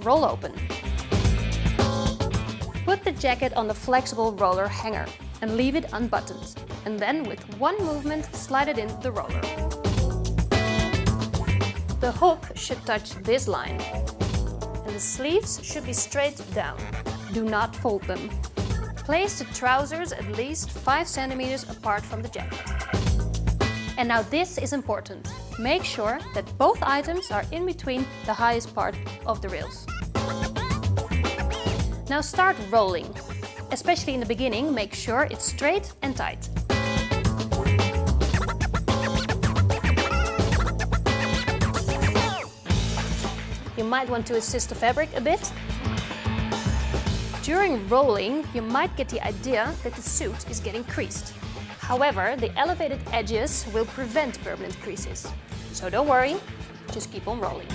roll open. Put the jacket on the flexible roller hanger and leave it unbuttoned. And then with one movement slide it in the roller. The hook should touch this line. And the sleeves should be straight down. Do not fold them. Place the trousers at least 5 centimeters apart from the jacket. And now this is important. Make sure that both items are in between the highest part of the rails. Now start rolling. Especially in the beginning, make sure it's straight and tight. You might want to assist the fabric a bit. During rolling, you might get the idea that the suit is getting creased. However, the elevated edges will prevent permanent creases. So don't worry, just keep on rolling.